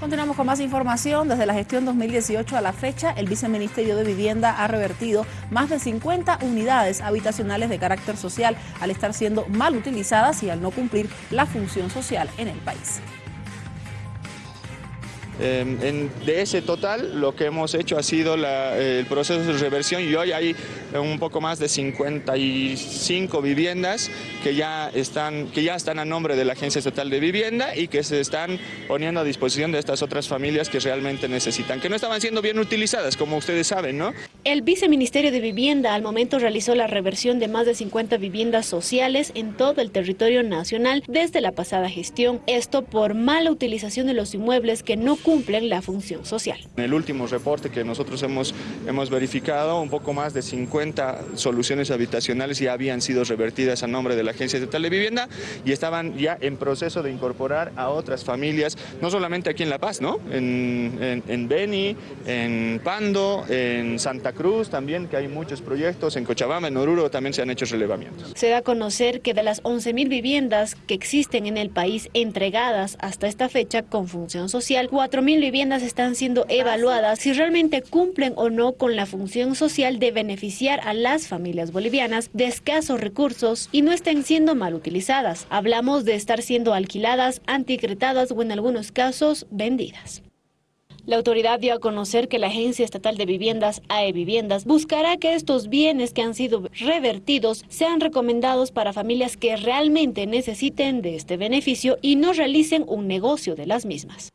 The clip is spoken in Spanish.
Continuamos con más información. Desde la gestión 2018 a la fecha, el Viceministerio de Vivienda ha revertido más de 50 unidades habitacionales de carácter social al estar siendo mal utilizadas y al no cumplir la función social en el país. Em, de ese total, lo que hemos hecho ha sido el proceso de reversión y hoy hay un poco más de 55 viviendas que ya, están, que ya están a nombre de la Agencia Estatal de Vivienda y que se están poniendo a disposición de estas otras familias que realmente necesitan, que no estaban siendo bien utilizadas, como ustedes saben, ¿no? El Viceministerio de Vivienda al momento realizó la reversión de más de 50 viviendas sociales en todo el territorio nacional desde la pasada gestión. Esto por mala utilización de los inmuebles que no cumplen la función social. En el último reporte que nosotros hemos, hemos verificado, un poco más de 50 soluciones habitacionales ya habían sido revertidas a nombre de la Agencia Estatal de Vivienda y estaban ya en proceso de incorporar a otras familias, no solamente aquí en La Paz, ¿no? En, en, Beni, en Pando, en Santa Cruz también, que hay muchos proyectos, en Cochabamba, en Oruro también se han hecho relevamientos. Se da a conocer que de las 11.000 viviendas que existen en el país entregadas hasta esta fecha con función social, 4 mil viviendas están siendo evaluadas si realmente cumplen o no con la función social de beneficiar a las familias bolivianas de escasos recursos y no estén siendo mal utilizadas. Hablamos de estar siendo alquiladas, anticretadas o en algunos casos vendidas. La autoridad dio a conocer que la Agencia Estatal de Viviendas, AE Viviendas, buscará que estos bienes que han sido revertidos sean recomendados para familias que realmente necesiten de este beneficio y no realicen un negocio de las mismas.